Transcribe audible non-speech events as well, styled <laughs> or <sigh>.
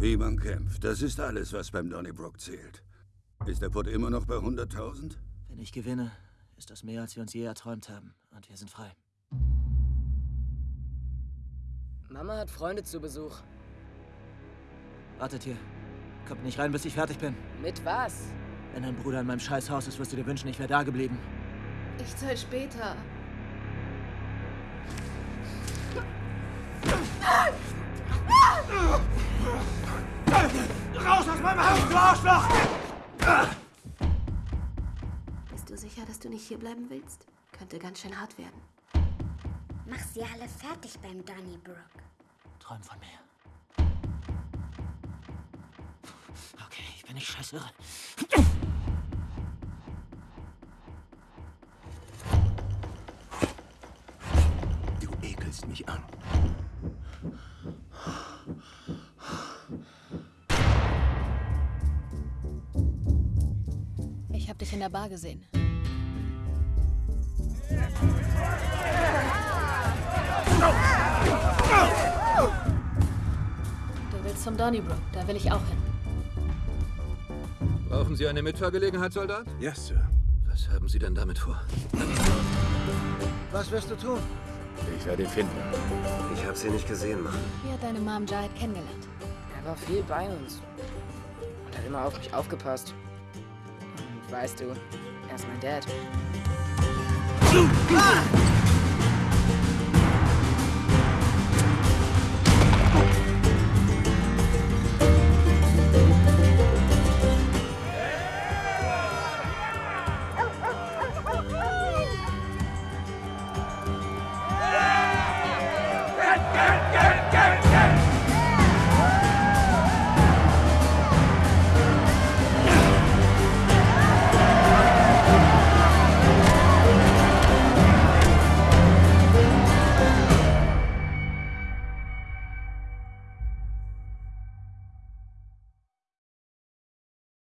Wie man kämpft, das ist alles, was beim Donnybrook zählt. Ist der Put immer noch bei 100.000? Wenn ich gewinne, ist das mehr, als wir uns je erträumt haben. Und wir sind frei. Mama hat Freunde zu Besuch. Wartet hier. Kommt nicht rein, bis ich fertig bin. Mit was? Wenn dein Bruder in meinem Scheißhaus ist, wirst du dir wünschen, ich wäre da geblieben. Ich zahl später. <laughs> Raus aus meinem Haus, du Arschloch! Bist du sicher, dass du nicht hier bleiben willst? Könnte ganz schön hart werden. Mach sie alle fertig beim Donnybrook. Träum von mir. Okay, ich bin nicht scheißirre. Du ekelst mich an. Ich habe dich in der Bar gesehen. Du willst zum Donnybrook, da will ich auch hin. Brauchen Sie eine Mitfahrgelegenheit, Soldat? Ja, Sir. Was haben Sie denn damit vor? Was wirst du tun? Ich werde ihn finden. Ich habe sie nicht gesehen, Mann. Wie hat deine Mom Jahid kennengelernt? Er war viel bei uns. Und hat immer auf mich aufgepasst. Und weißt du, er ist mein Dad.